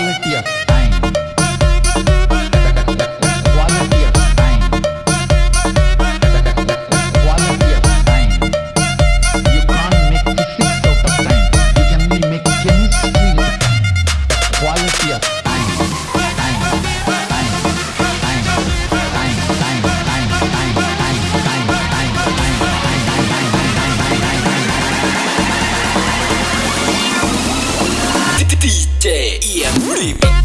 Lal Hatia Creep.